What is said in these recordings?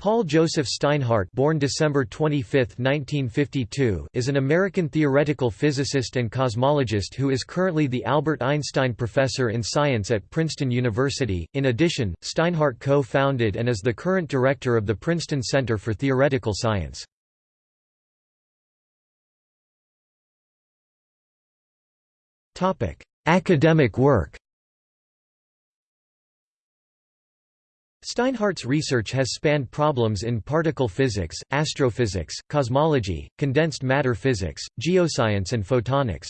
Paul Joseph Steinhardt born December 25, 1952, is an American theoretical physicist and cosmologist who is currently the Albert Einstein Professor in Science at Princeton University. In addition, Steinhardt co-founded and is the current director of the Princeton Center for Theoretical Science. Academic work Steinhardt's research has spanned problems in particle physics, astrophysics, cosmology, condensed matter physics, geoscience and photonics.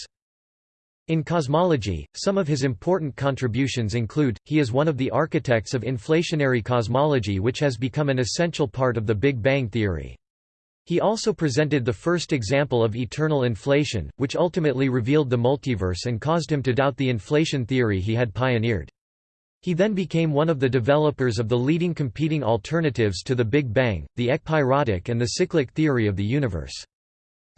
In cosmology, some of his important contributions include, he is one of the architects of inflationary cosmology which has become an essential part of the Big Bang theory. He also presented the first example of eternal inflation, which ultimately revealed the multiverse and caused him to doubt the inflation theory he had pioneered. He then became one of the developers of the leading competing alternatives to the Big Bang, the ekpyrotic and the cyclic theory of the universe.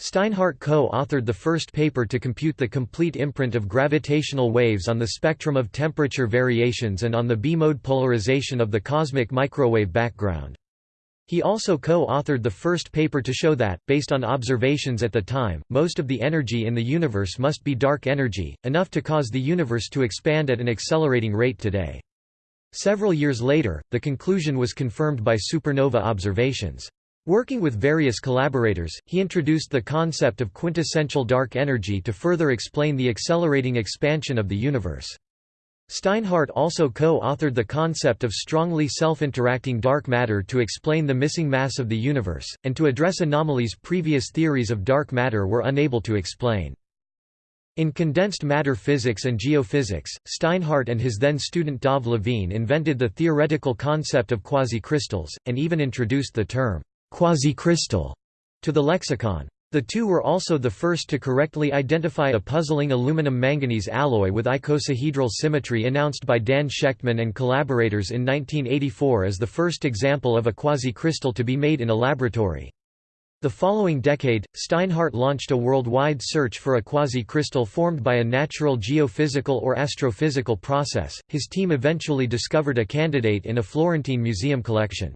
Steinhardt co-authored the first paper to compute the complete imprint of gravitational waves on the spectrum of temperature variations and on the B-mode polarization of the cosmic microwave background. He also co-authored the first paper to show that, based on observations at the time, most of the energy in the universe must be dark energy, enough to cause the universe to expand at an accelerating rate today. Several years later, the conclusion was confirmed by supernova observations. Working with various collaborators, he introduced the concept of quintessential dark energy to further explain the accelerating expansion of the universe. Steinhardt also co-authored the concept of strongly self-interacting dark matter to explain the missing mass of the universe, and to address anomalies previous theories of dark matter were unable to explain. In condensed matter physics and geophysics, Steinhardt and his then student Dov Levine invented the theoretical concept of quasicrystals, and even introduced the term quasicrystal to the lexicon. The two were also the first to correctly identify a puzzling aluminum-manganese alloy with icosahedral symmetry announced by Dan Shechtman and collaborators in 1984 as the first example of a quasi-crystal to be made in a laboratory. The following decade, Steinhardt launched a worldwide search for a quasi-crystal formed by a natural geophysical or astrophysical process. His team eventually discovered a candidate in a Florentine museum collection.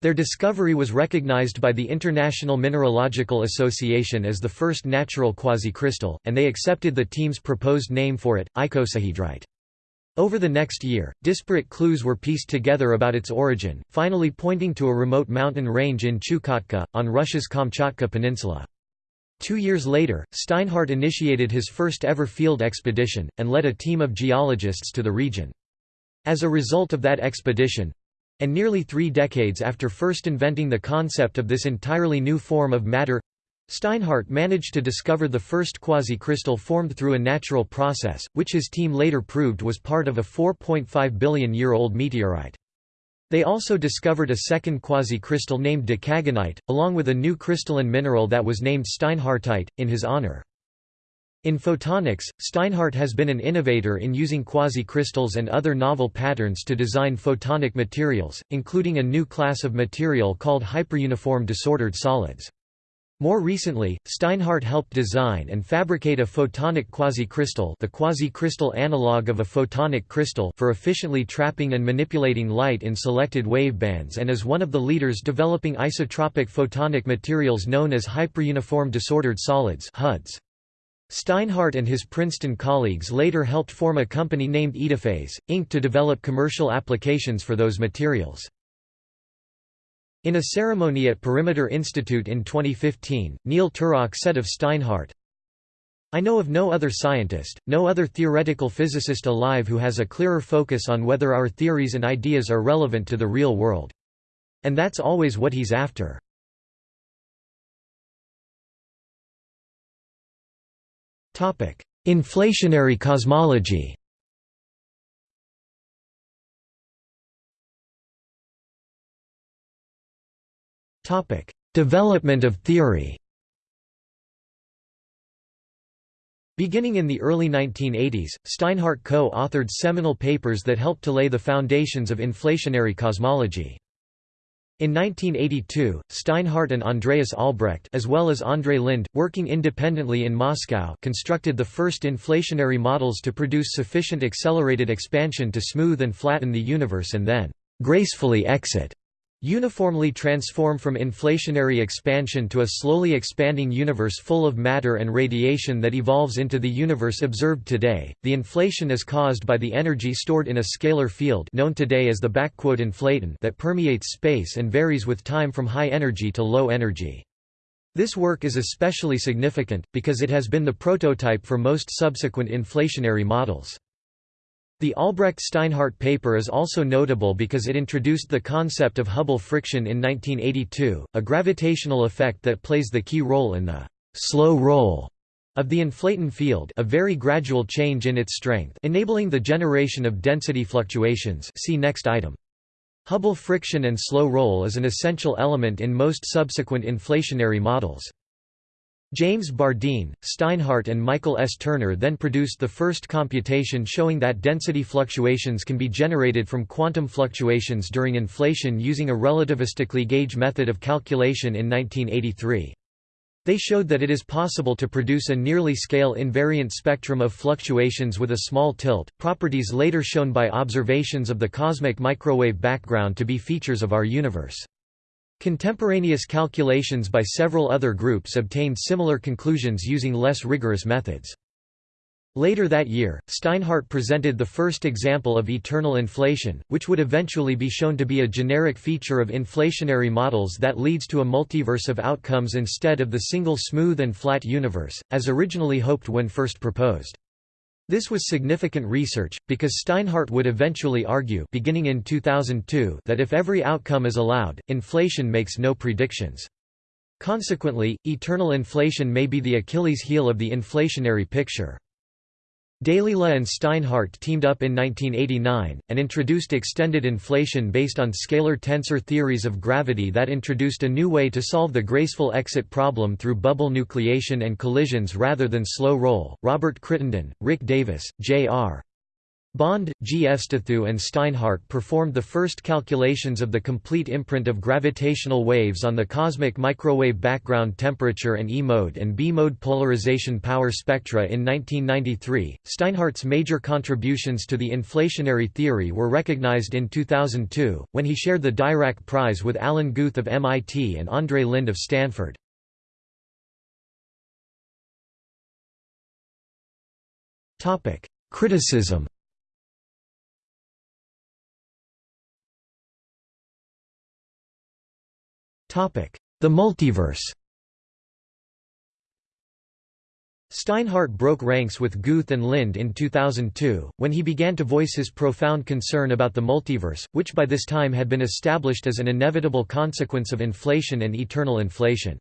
Their discovery was recognized by the International Mineralogical Association as the first natural quasicrystal, and they accepted the team's proposed name for it, icosahedrite. Over the next year, disparate clues were pieced together about its origin, finally pointing to a remote mountain range in Chukotka, on Russia's Kamchatka Peninsula. Two years later, Steinhardt initiated his first ever field expedition, and led a team of geologists to the region. As a result of that expedition, and nearly three decades after first inventing the concept of this entirely new form of matter Steinhardt managed to discover the first quasi-crystal formed through a natural process, which his team later proved was part of a 4.5 billion-year-old meteorite. They also discovered a second quasi-crystal named decagonite, along with a new crystalline mineral that was named steinhardtite, in his honor. In photonics, Steinhardt has been an innovator in using quasi-crystals and other novel patterns to design photonic materials, including a new class of material called hyperuniform disordered solids. More recently, Steinhardt helped design and fabricate a photonic quasi-crystal the quasi-crystal analog of a photonic crystal for efficiently trapping and manipulating light in selected wavebands and is one of the leaders developing isotropic photonic materials known as hyperuniform disordered solids HUDs. Steinhardt and his Princeton colleagues later helped form a company named Etaphase, Inc. to develop commercial applications for those materials. In a ceremony at Perimeter Institute in 2015, Neil Turok said of Steinhardt, I know of no other scientist, no other theoretical physicist alive who has a clearer focus on whether our theories and ideas are relevant to the real world. And that's always what he's after. Inflationary cosmology Development of theory Beginning in the early 1980s, Steinhardt co-authored seminal papers that helped to lay the foundations of inflationary cosmology. In 1982, Steinhardt and Andreas Albrecht as well as Andrei Linde, working independently in Moscow constructed the first inflationary models to produce sufficient accelerated expansion to smooth and flatten the universe and then «gracefully exit» uniformly transform from inflationary expansion to a slowly expanding universe full of matter and radiation that evolves into the universe observed today. The inflation is caused by the energy stored in a scalar field known today as the inflaton that permeates space and varies with time from high energy to low energy. This work is especially significant, because it has been the prototype for most subsequent inflationary models. The Albrecht-Steinhardt paper is also notable because it introduced the concept of Hubble friction in 1982, a gravitational effect that plays the key role in the «slow roll» of the inflaton field a very gradual change in its strength enabling the generation of density fluctuations see next item. Hubble friction and slow roll is an essential element in most subsequent inflationary models. James Bardeen, Steinhardt and Michael S. Turner then produced the first computation showing that density fluctuations can be generated from quantum fluctuations during inflation using a relativistically gauge method of calculation in 1983. They showed that it is possible to produce a nearly scale invariant spectrum of fluctuations with a small tilt, properties later shown by observations of the cosmic microwave background to be features of our universe. Contemporaneous calculations by several other groups obtained similar conclusions using less rigorous methods. Later that year, Steinhardt presented the first example of eternal inflation, which would eventually be shown to be a generic feature of inflationary models that leads to a multiverse of outcomes instead of the single smooth and flat universe, as originally hoped when first proposed. This was significant research, because Steinhardt would eventually argue beginning in 2002 that if every outcome is allowed, inflation makes no predictions. Consequently, eternal inflation may be the Achilles heel of the inflationary picture. Dalila and Steinhardt teamed up in 1989, and introduced extended inflation based on scalar tensor theories of gravity that introduced a new way to solve the graceful exit problem through bubble nucleation and collisions rather than slow roll. Robert Crittenden, Rick Davis, J.R. Bond, G. Efstathiou and Steinhardt performed the first calculations of the complete imprint of gravitational waves on the cosmic microwave background temperature and E-mode and B-mode polarization power spectra in 1993. Steinhardt's major contributions to the inflationary theory were recognized in 2002, when he shared the Dirac Prize with Alan Guth of MIT and Andrei Linde of Stanford. Criticism The multiverse Steinhardt broke ranks with Guth and Linde in 2002, when he began to voice his profound concern about the multiverse, which by this time had been established as an inevitable consequence of inflation and eternal inflation.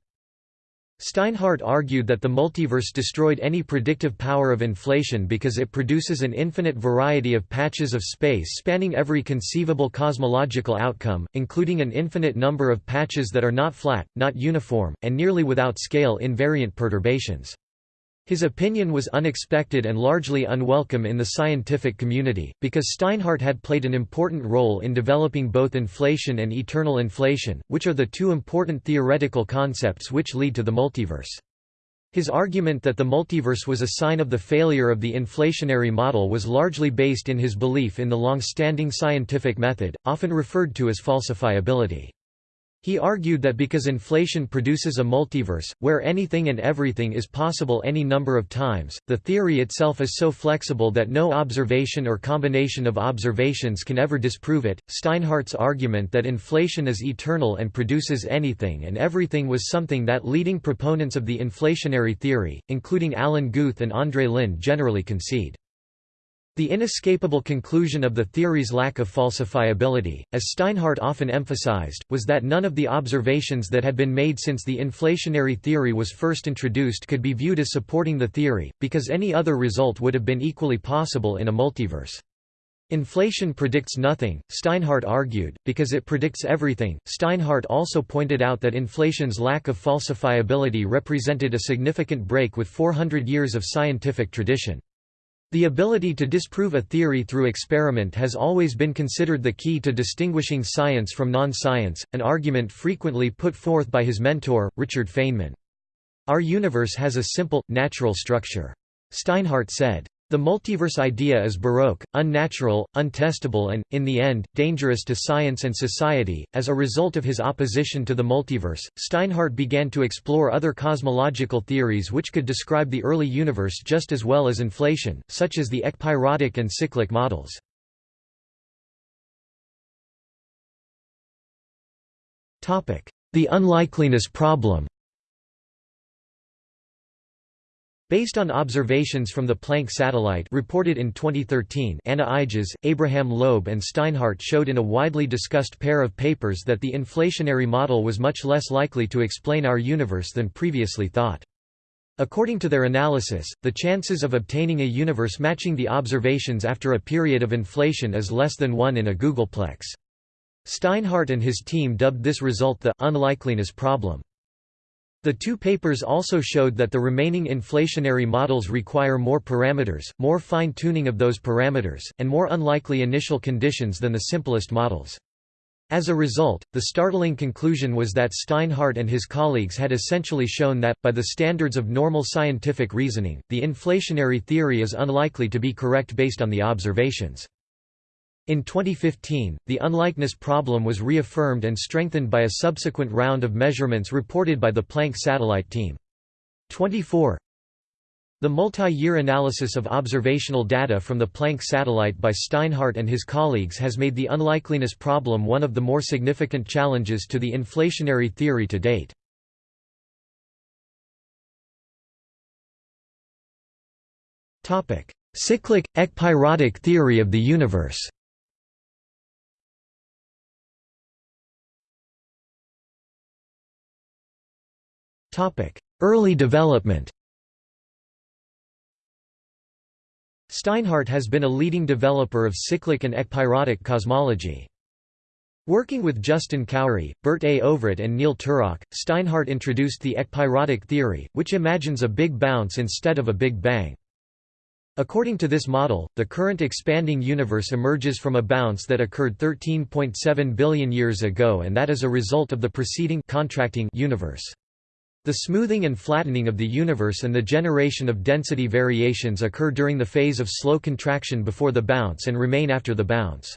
Steinhardt argued that the multiverse destroyed any predictive power of inflation because it produces an infinite variety of patches of space spanning every conceivable cosmological outcome, including an infinite number of patches that are not flat, not uniform, and nearly without scale invariant perturbations. His opinion was unexpected and largely unwelcome in the scientific community, because Steinhardt had played an important role in developing both inflation and eternal inflation, which are the two important theoretical concepts which lead to the multiverse. His argument that the multiverse was a sign of the failure of the inflationary model was largely based in his belief in the long-standing scientific method, often referred to as falsifiability. He argued that because inflation produces a multiverse, where anything and everything is possible any number of times, the theory itself is so flexible that no observation or combination of observations can ever disprove it. Steinhardt's argument that inflation is eternal and produces anything and everything was something that leading proponents of the inflationary theory, including Alan Guth and Andrei Linde generally concede. The inescapable conclusion of the theory's lack of falsifiability, as Steinhardt often emphasized, was that none of the observations that had been made since the inflationary theory was first introduced could be viewed as supporting the theory, because any other result would have been equally possible in a multiverse. Inflation predicts nothing, Steinhardt argued, because it predicts everything. Steinhardt also pointed out that inflation's lack of falsifiability represented a significant break with 400 years of scientific tradition. The ability to disprove a theory through experiment has always been considered the key to distinguishing science from non-science, an argument frequently put forth by his mentor, Richard Feynman. Our universe has a simple, natural structure. Steinhardt said, The multiverse idea is baroque, unnatural, untestable and, in the end, dangerous to science and society. As a result of his opposition to the multiverse, Steinhardt began to explore other cosmological theories which could describe the early universe just as well as inflation, such as the ekpyrotic and cyclic models. The unlikeliness problem Based on observations from the Planck satellite reported in 2013 Anna Ijjas, Abraham Loeb and Steinhardt showed in a widely discussed pair of papers that the inflationary model was much less likely to explain our universe than previously thought. According to their analysis, the chances of obtaining a universe matching the observations after a period of inflation is less than 1 in a googolplex. Steinhardt and his team dubbed this result the unlikeliness problem. The two papers also showed that the remaining inflationary models require more parameters, more fine-tuning of those parameters, and more unlikely initial conditions than the simplest models. As a result, the startling conclusion was that Steinhardt and his colleagues had essentially shown that, by the standards of normal scientific reasoning, the inflationary theory is unlikely to be correct based on the observations. In 2015, the unlikeness problem was reaffirmed and strengthened by a subsequent round of measurements reported by the Planck satellite team. 24 The multi-year analysis of observational data from the Planck satellite by Steinhardt and his colleagues has made the unlikeliness problem one of the more significant challenges to the inflationary theory to date. Cyclic, ekpyrotic theory of the universe Early development Steinhardt has been a leading developer of cyclic and ekpyrotic cosmology. Working with Justin Khoury, Burt A. Ovrut and Neil Turok, Steinhardt introduced the ekpyrotic theory, which imagines a big bounce instead of a big bang. According to this model, the current expanding universe emerges from a bounce that occurred 13.7 billion years ago and that is a result of the preceding contracting universe. The smoothing and flattening of the universe and the generation of density variations occur during the phase of slow contraction before the bounce and remain after the bounce.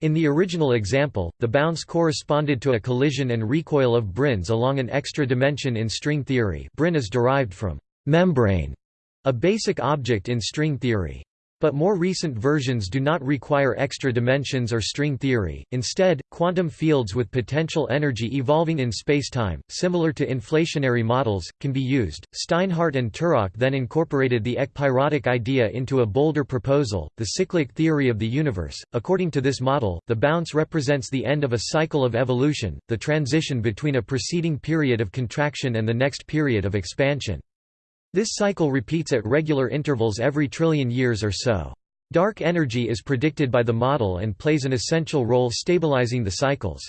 In the original example, the bounce corresponded to a collision and recoil of branes along an extra dimension in string theory brane is derived from membrane, a basic object in string theory. But more recent versions do not require extra dimensions or string theory, instead, quantum fields with potential energy evolving in spacetime, similar to inflationary models, can be used. Steinhardt and Turok then incorporated the ekpyrotic idea into a bolder proposal, the cyclic theory of the universe. According to this model, the bounce represents the end of a cycle of evolution, the transition between a preceding period of contraction and the next period of expansion. This cycle repeats at regular intervals every trillion years or so. Dark energy is predicted by the model and plays an essential role stabilizing the cycles.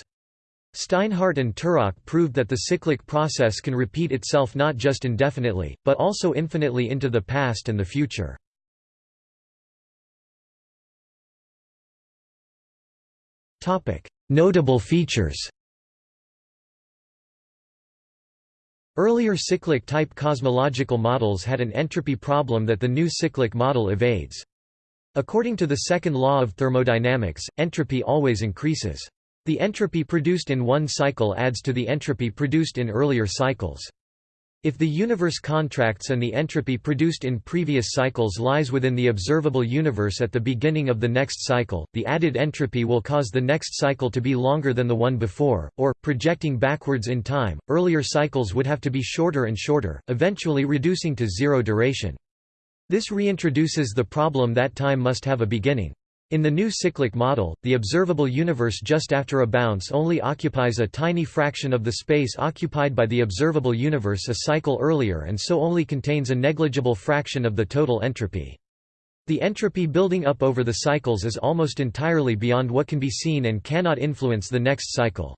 Steinhardt and Turok proved that the cyclic process can repeat itself not just indefinitely, but also infinitely into the past and the future. Notable features Earlier cyclic-type cosmological models had an entropy problem that the new cyclic model evades. According to the second law of thermodynamics, entropy always increases. The entropy produced in one cycle adds to the entropy produced in earlier cycles. If the universe contracts and the entropy produced in previous cycles lies within the observable universe at the beginning of the next cycle, the added entropy will cause the next cycle to be longer than the one before, or, projecting backwards in time, earlier cycles would have to be shorter and shorter, eventually reducing to zero duration. This reintroduces the problem that time must have a beginning. In the new cyclic model, the observable universe just after a bounce only occupies a tiny fraction of the space occupied by the observable universe a cycle earlier and so only contains a negligible fraction of the total entropy. The entropy building up over the cycles is almost entirely beyond what can be seen and cannot influence the next cycle.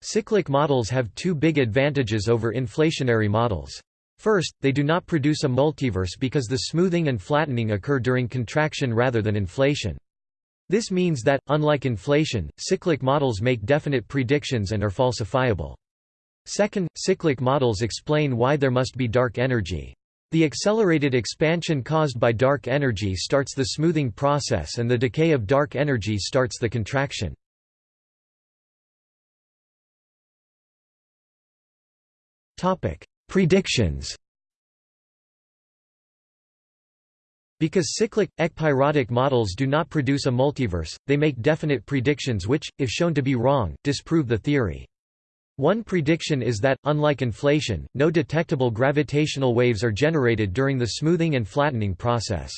Cyclic models have two big advantages over inflationary models. First, they do not produce a multiverse because the smoothing and flattening occur during contraction rather than inflation. This means that, unlike inflation, cyclic models make definite predictions and are falsifiable. Second, cyclic models explain why there must be dark energy. The accelerated expansion caused by dark energy starts the smoothing process and the decay of dark energy starts the contraction. Predictions Because cyclic, ekpyrotic models do not produce a multiverse, they make definite predictions which, if shown to be wrong, disprove the theory. One prediction is that, unlike inflation, no detectable gravitational waves are generated during the smoothing and flattening process.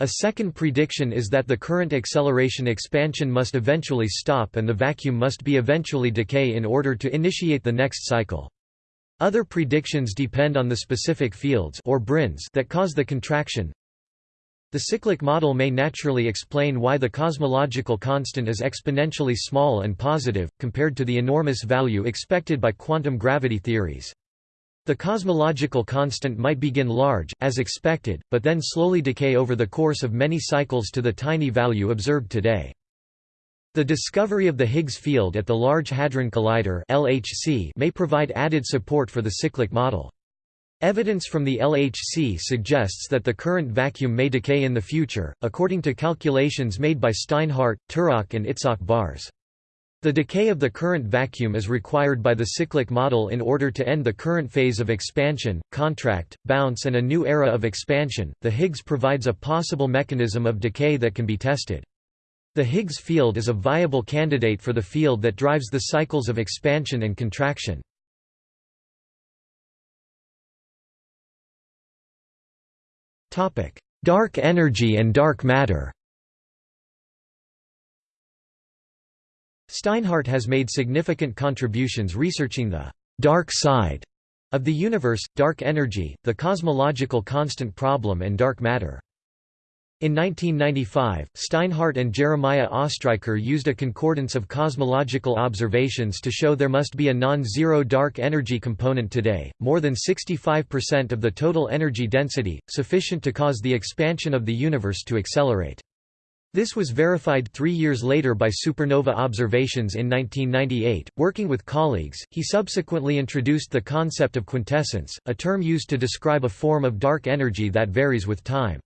A second prediction is that the current acceleration expansion must eventually stop and the vacuum must be eventually decay in order to initiate the next cycle. Other predictions depend on the specific fields or branes that cause the contraction. The cyclic model may naturally explain why the cosmological constant is exponentially small and positive, compared to the enormous value expected by quantum gravity theories. The cosmological constant might begin large, as expected, but then slowly decay over the course of many cycles to the tiny value observed today. The discovery of the Higgs field at the Large Hadron Collider (LHC) may provide added support for the cyclic model. Evidence from the LHC suggests that the current vacuum may decay in the future, according to calculations made by Steinhardt, Turok and Itzhak Bars. The decay of the current vacuum is required by the cyclic model in order to end the current phase of expansion, contract, bounce and a new era of expansion. The Higgs provides a possible mechanism of decay that can be tested. The Higgs field is a viable candidate for the field that drives the cycles of expansion and contraction. Dark energy and dark matter Steinhardt has made significant contributions researching the «dark side» of the universe, dark energy, the cosmological constant problem and dark matter. In 1995, Steinhardt and Jeremiah Ostriker used a concordance of cosmological observations to show there must be a non-zero dark energy component today, more than 65% of the total energy density, sufficient to cause the expansion of the universe to accelerate. This was verified three years later by supernova observations in 1998. Working with colleagues, he subsequently introduced the concept of quintessence, a term used to describe a form of dark energy that varies with time.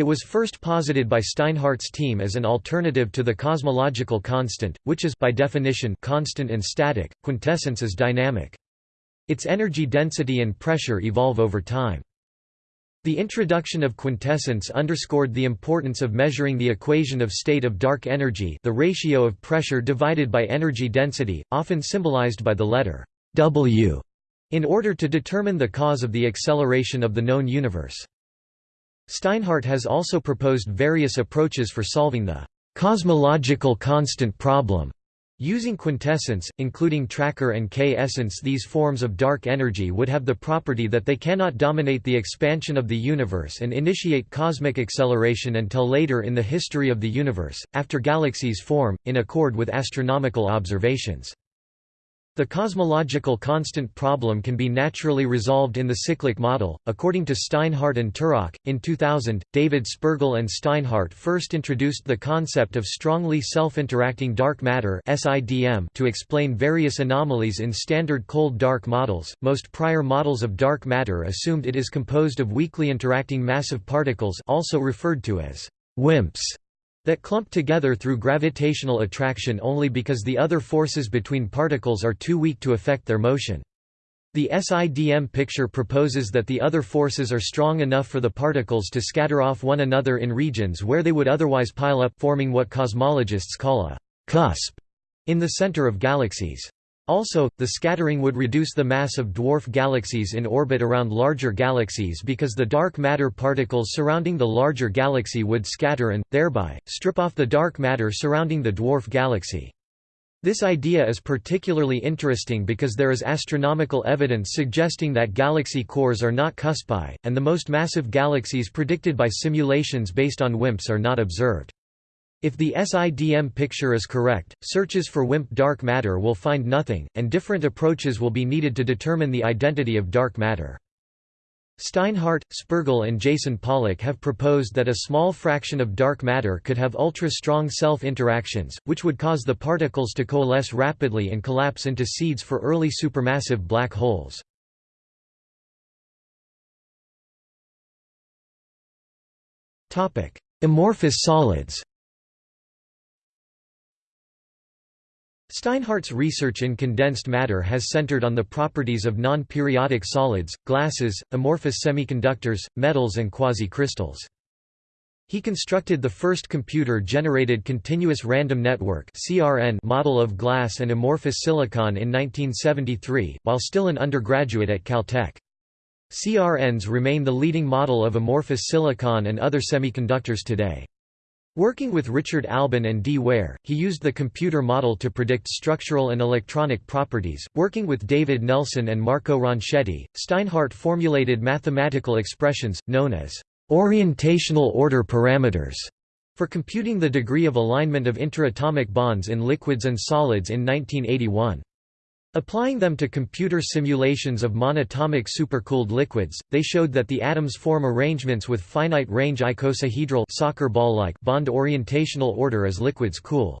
It was first posited by Steinhardt's team as an alternative to the cosmological constant, which is by definition constant and static. Quintessence is dynamic. Its energy density and pressure evolve over time. The introduction of quintessence underscored the importance of measuring the equation of state of dark energy the ratio of pressure divided by energy density, often symbolized by the letter W, in order to determine the cause of the acceleration of the known universe. Steinhardt has also proposed various approaches for solving the cosmological constant problem. Using quintessence, including tracker and k-essence these forms of dark energy would have the property that they cannot dominate the expansion of the universe and initiate cosmic acceleration until later in the history of the universe, after galaxies form, in accord with astronomical observations. The cosmological constant problem can be naturally resolved in the cyclic model, according to Steinhardt and Turok. In 2000, David Spergel and Steinhardt first introduced the concept of strongly self-interacting dark matter (SIDM) to explain various anomalies in standard cold dark models. Most prior models of dark matter assumed it is composed of weakly interacting massive particles, also referred to as WIMPs that clump together through gravitational attraction only because the other forces between particles are too weak to affect their motion. The SIDM picture proposes that the other forces are strong enough for the particles to scatter off one another in regions where they would otherwise pile up forming what cosmologists call a «cusp» in the center of galaxies. Also, the scattering would reduce the mass of dwarf galaxies in orbit around larger galaxies because the dark matter particles surrounding the larger galaxy would scatter and, thereby, strip off the dark matter surrounding the dwarf galaxy. This idea is particularly interesting because there is astronomical evidence suggesting that galaxy cores are not cuspy, and the most massive galaxies predicted by simulations based on WIMPs are not observed. If the SIDM picture is correct, searches for WIMP dark matter will find nothing, and different approaches will be needed to determine the identity of dark matter. Steinhardt, Spergel and Jason Pollack have proposed that a small fraction of dark matter could have ultra-strong self-interactions, which would cause the particles to coalesce rapidly and collapse into seeds for early supermassive black holes. Amorphous solids Steinhardt's research in condensed matter has centered on the properties of non-periodic solids, glasses, amorphous semiconductors, metals and quasi-crystals. He constructed the first computer-generated continuous random network model of glass and amorphous silicon in 1973, while still an undergraduate at Caltech. CRNs remain the leading model of amorphous silicon and other semiconductors today. Working with Richard Alben and D. Weaire, he used the computer model to predict structural and electronic properties. Working with David Nelson and Marco Ronchetti, Steinhardt formulated mathematical expressions, known as orientational order parameters, for computing the degree of alignment of interatomic bonds in liquids and solids in 1981. Applying them to computer simulations of monatomic supercooled liquids, they showed that the atoms form arrangements with finite-range icosahedral soccer ball-like bond orientational order as liquids cool.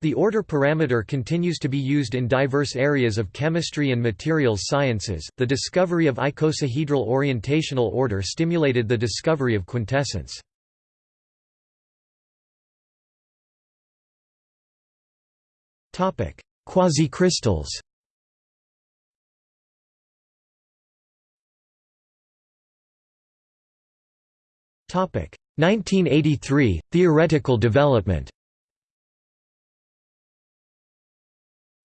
The order parameter continues to be used in diverse areas of chemistry and materials sciences. The discovery of icosahedral orientational order stimulated the discovery of quintessence. Topic: Quasicrystals. 1983 Theoretical development.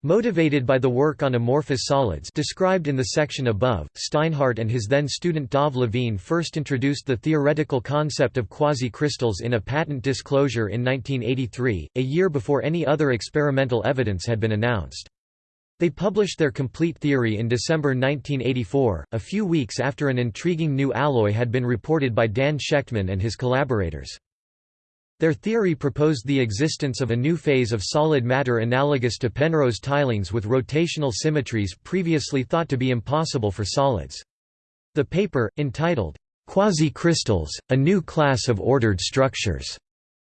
Motivated by the work on amorphous solids described in the section above, Steinhardt and his then student Dov Levine first introduced the theoretical concept of quasi-crystals in a patent disclosure in 1983, a year before any other experimental evidence had been announced. They published their complete theory in December 1984, a few weeks after an intriguing new alloy had been reported by Dan Shechtman and his collaborators. Their theory proposed the existence of a new phase of solid matter analogous to Penrose tilings with rotational symmetries previously thought to be impossible for solids. The paper, entitled, Quasi-crystals, a new class of ordered structures,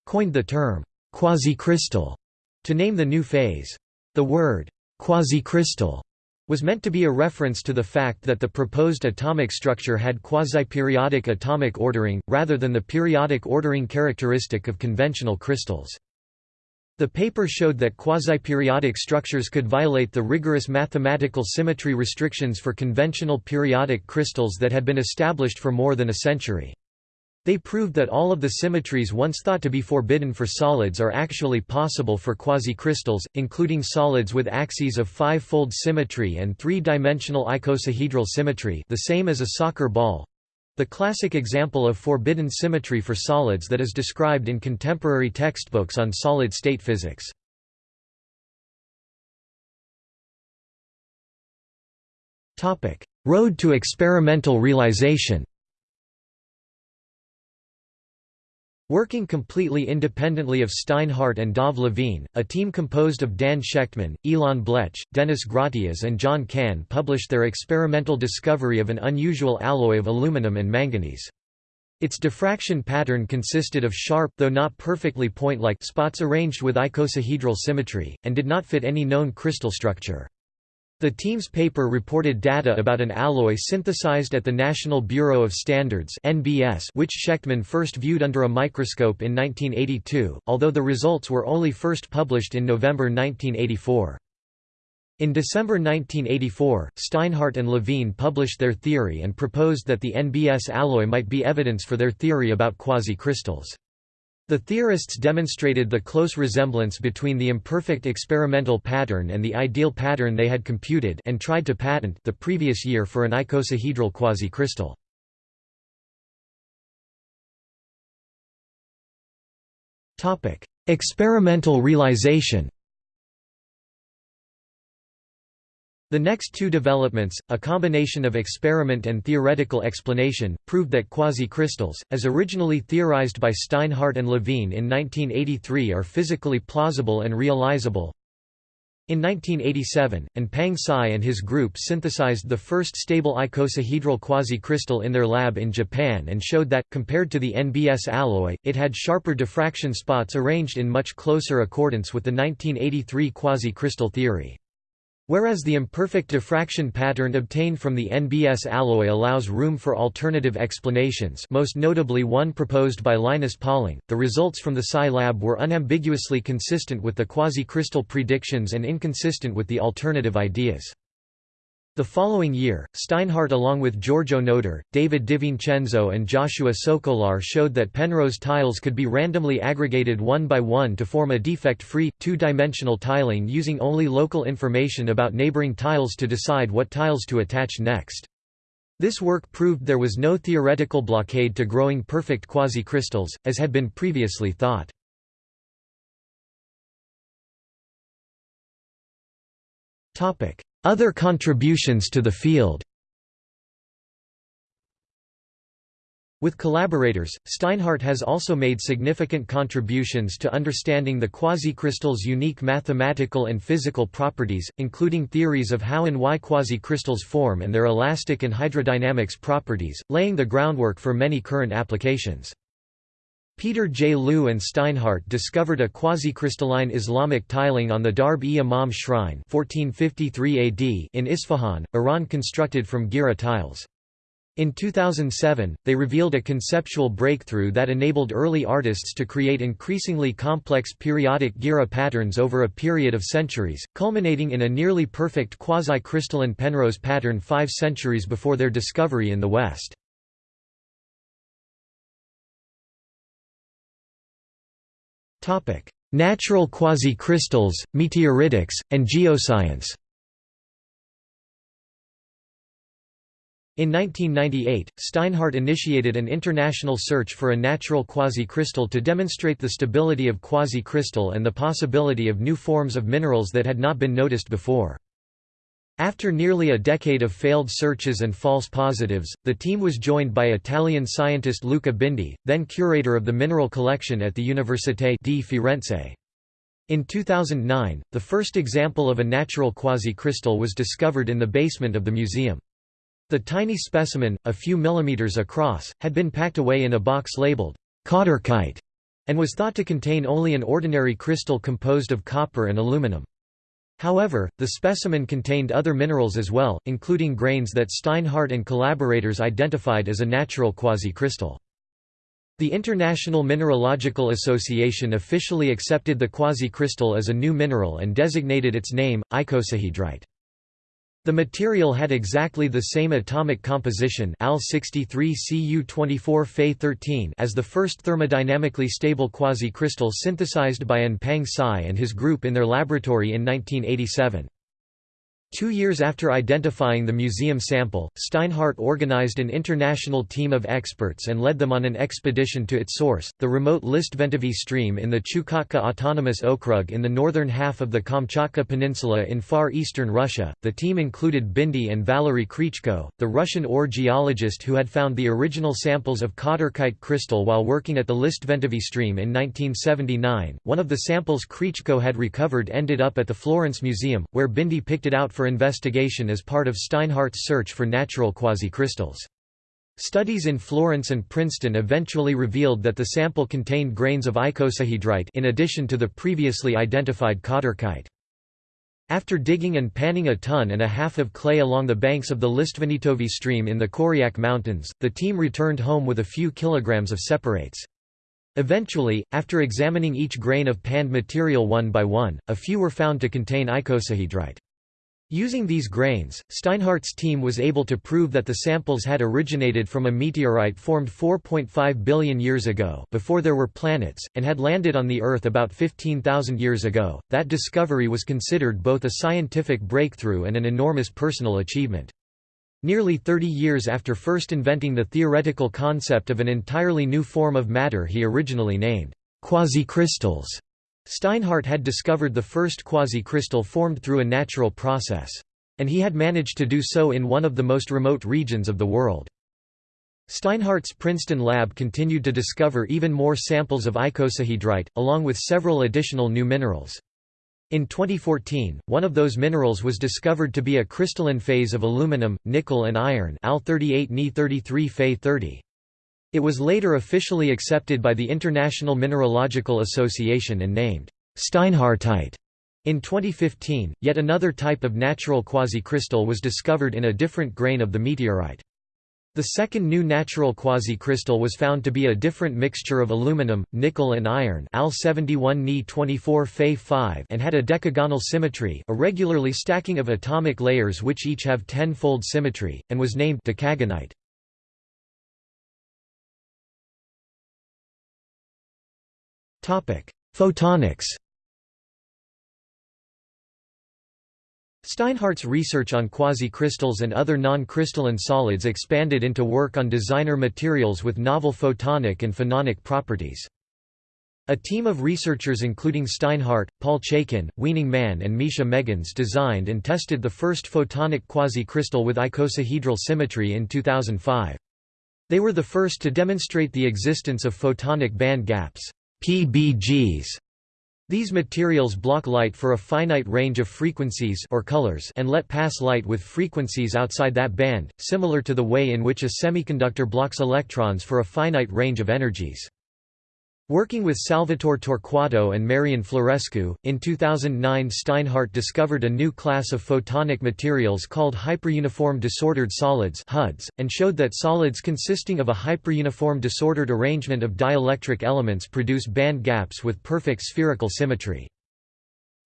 coined the term, quasi-crystal, to name the new phase. The word, Quasi-crystal was meant to be a reference to the fact that the proposed atomic structure had quasi-periodic atomic ordering, rather than the periodic ordering characteristic of conventional crystals. The paper showed that quasi-periodic structures could violate the rigorous mathematical symmetry restrictions for conventional periodic crystals that had been established for more than a century. They proved that all of the symmetries once thought to be forbidden for solids are actually possible for quasicrystals, including solids with axes of five-fold symmetry and three-dimensional icosahedral symmetry the same as a soccer ball. The classic example of forbidden symmetry for solids that is described in contemporary textbooks on solid-state physics. Road to experimental realization Working completely independently of Steinhardt and Dov Levine, a team composed of Dan Shechtman, Ilan Blech, Denis Gratias and John Cahn published their experimental discovery of an unusual alloy of aluminum and manganese. Its diffraction pattern consisted of sharp though not perfectly point-like spots arranged with icosahedral symmetry, and did not fit any known crystal structure. The team's paper reported data about an alloy synthesized at the National Bureau of Standards which Shechtman first viewed under a microscope in 1982, although the results were only first published in November 1984. In December 1984, Steinhardt and Levine published their theory and proposed that the NBS alloy might be evidence for their theory about quasi-crystals. The theorists demonstrated the close resemblance between the imperfect experimental pattern and the ideal pattern they had computed and tried to patent the previous year for an icosahedral quasi-crystal. Experimental realization The next two developments, a combination of experiment and theoretical explanation, proved that quasi-crystals, as originally theorized by Steinhardt and Levine in 1983 are physically plausible and realizable. In 1987, An Pang Tsai and his group synthesized the first stable icosahedral quasi-crystal in their lab in Japan and showed that, compared to the NBS alloy, it had sharper diffraction spots arranged in much closer accordance with the 1983 quasi-crystal theory. Whereas the imperfect diffraction pattern obtained from the NBS alloy allows room for alternative explanations most notably one proposed by Linus Pauling, the results from the Tsai lab were unambiguously consistent with the quasi-crystal predictions and inconsistent with the alternative ideas. The following year, Steinhardt along with George Onoda, David DiVincenzo and Joshua Socolar showed that Penrose tiles could be randomly aggregated one by one to form a defect-free, two-dimensional tiling using only local information about neighboring tiles to decide what tiles to attach next. This work proved there was no theoretical blockade to growing perfect quasi-crystals, as had been previously thought. Other contributions to the field With collaborators, Steinhardt has also made significant contributions to understanding the quasicrystals' unique mathematical and physical properties, including theories of how and why quasicrystals form and their elastic and hydrodynamics properties, laying the groundwork for many current applications. Peter J. Lu and Steinhardt discovered a quasi-crystalline Islamic tiling on the Darb-e-Imam shrine 1453 AD in Isfahan, Iran constructed from Girih tiles. In 2007, they revealed a conceptual breakthrough that enabled early artists to create increasingly complex periodic Girih patterns over a period of centuries, culminating in a nearly perfect quasi-crystalline Penrose pattern five centuries before their discovery in the West. Natural quasi-crystals, meteoritics, and geoscience In 1998, Steinhardt initiated an international search for a natural quasi-crystal to demonstrate the stability of quasi-crystal and the possibility of new forms of minerals that had not been noticed before. After nearly a decade of failed searches and false positives, the team was joined by Italian scientist Luca Bindi, then curator of the mineral collection at the Università di Firenze. In 2009, the first example of a natural quasi-crystal was discovered in the basement of the museum. The tiny specimen, a few millimeters across, had been packed away in a box labeled Khatyrkite and was thought to contain only an ordinary crystal composed of copper and aluminum. However, the specimen contained other minerals as well, including grains that Steinhardt and collaborators identified as a natural quasi-crystal. The International Mineralogical Association officially accepted the quasi-crystal as a new mineral and designated its name, icosahedrite. The material had exactly the same atomic composition Al 63 Cu24 Fe 13 as the first thermodynamically stable quasi-crystal synthesized by An Pang Tsai and his group in their laboratory in 1987. Two years after identifying the museum sample, Steinhardt organized an international team of experts and led them on an expedition to its source, the remote Listvenitovyi stream in the Chukotka Autonomous Okrug in the northern half of the Kamchatka Peninsula in far eastern Russia. The team included Bindi and Valery Kryachko, the Russian ore geologist who had found the original samples of Khatyrkite crystal while working at the Listvenitovyi stream in 1979. One of the samples Krychko had recovered ended up at the Florence Museum, where Bindi picked it out for investigation as part of Steinhardt's search for natural quasicrystals. Studies in Florence and Princeton eventually revealed that the sample contained grains of icosahedrite in addition to the previously identified khatyrkite. After digging and panning a ton and a half of clay along the banks of the Listvenitovyi stream in the Koryak Mountains, the team returned home with a few kilograms of separates. Eventually, after examining each grain of panned material one by one, a few were found to contain icosahedrite. Using these grains, Steinhardt's team was able to prove that the samples had originated from a meteorite formed 4.5 billion years ago before there were planets, and had landed on the Earth about 15,000 years ago. That discovery was considered both a scientific breakthrough and an enormous personal achievement. Nearly 30 years after first inventing the theoretical concept of an entirely new form of matter he originally named quasicrystals, Steinhardt had discovered the first quasi-crystal formed through a natural process. And he had managed to do so in one of the most remote regions of the world. Steinhardt's Princeton lab continued to discover even more samples of icosahedrite, along with several additional new minerals. In 2014, one of those minerals was discovered to be a crystalline phase of aluminum, nickel and iron Al 38 Ni 33 Fe 30. It was later officially accepted by the International Mineralogical Association and named Steinhardtite. In 2015, yet another type of natural quasicrystal was discovered in a different grain of the meteorite. The second new natural quasi-crystal was found to be a different mixture of aluminum, nickel and iron Al 71 Ni 24 Fe 5 and had a decagonal symmetry a regularly stacking of atomic layers which each have ten-fold symmetry, and was named decagonite. Photonics Steinhardt's research on quasi-crystals and other non-crystalline solids expanded into work on designer materials with novel photonic and phononic properties. A team of researchers including Steinhardt, Paul Chaikin, Weining Man and Mischa Megens designed and tested the first photonic quasi-crystal with icosahedral symmetry in 2005. They were the first to demonstrate the existence of photonic band gaps PBGs, these materials block light for a finite range of frequencies or colors and let pass light with frequencies outside that band, similar to the way in which a semiconductor blocks electrons for a finite range of energies. Working with Salvatore Torquato and Marian Florescu, in 2009 Steinhardt discovered a new class of photonic materials called hyperuniform disordered solids HUDs, and showed that solids consisting of a hyperuniform disordered arrangement of dielectric elements produce band gaps with perfect spherical symmetry.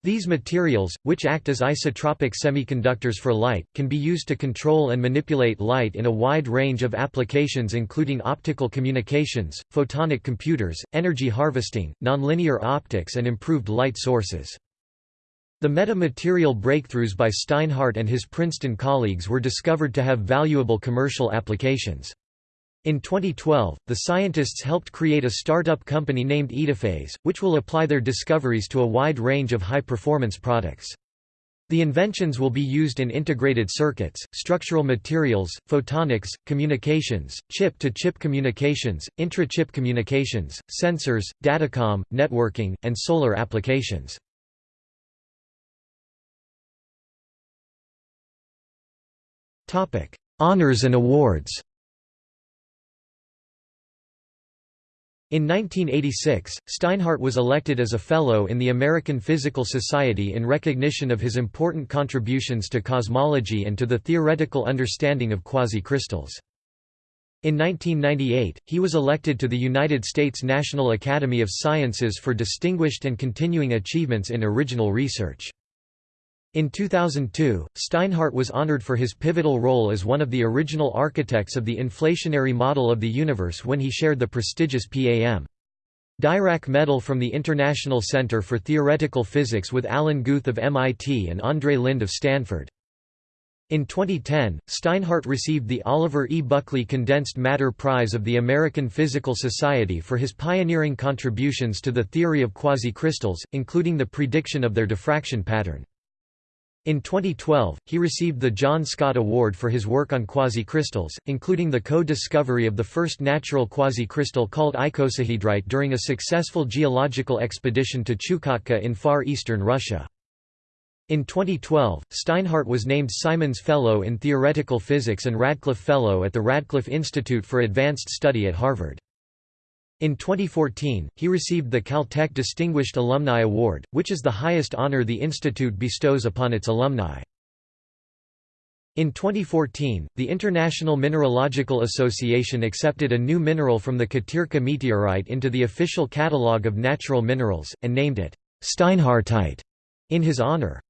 These materials, which act as isotropic semiconductors for light, can be used to control and manipulate light in a wide range of applications including optical communications, photonic computers, energy harvesting, nonlinear optics and improved light sources. The metamaterial breakthroughs by Steinhardt and his Princeton colleagues were discovered to have valuable commercial applications. In 2012, the scientists helped create a startup company named Etaphase, which will apply their discoveries to a wide range of high-performance products. The inventions will be used in integrated circuits, structural materials, photonics, communications, chip-to-chip -chip communications, intra-chip communications, sensors, datacom, networking, and solar applications. Honors and awards In 1986, Steinhardt was elected as a Fellow in the American Physical Society in recognition of his important contributions to cosmology and to the theoretical understanding of quasi-crystals. In 1998, he was elected to the United States National Academy of Sciences for distinguished and continuing achievements in original research. In 2002, Steinhardt was honored for his pivotal role as one of the original architects of the inflationary model of the universe when he shared the prestigious PAM. Dirac Medal from the International Center for Theoretical Physics with Alan Guth of MIT and Andrei Linde of Stanford. In 2010, Steinhardt received the Oliver E. Buckley Condensed Matter Prize of the American Physical Society for his pioneering contributions to the theory of quasi-crystals, including the prediction of their diffraction pattern. In 2012, he received the John Scott Award for his work on quasi-crystals, including the co-discovery of the first natural quasi-crystal called icosahedrite during a successful geological expedition to Chukotka in far eastern Russia. In 2012, Steinhardt was named Simons Fellow in Theoretical Physics and Radcliffe Fellow at the Radcliffe Institute for Advanced Study at Harvard. In 2014, he received the Caltech Distinguished Alumni Award, which is the highest honor the institute bestows upon its alumni. In 2014, the International Mineralogical Association accepted a new mineral from the Khatyrka meteorite into the official catalogue of natural minerals, and named it Steinhardtite in his honor.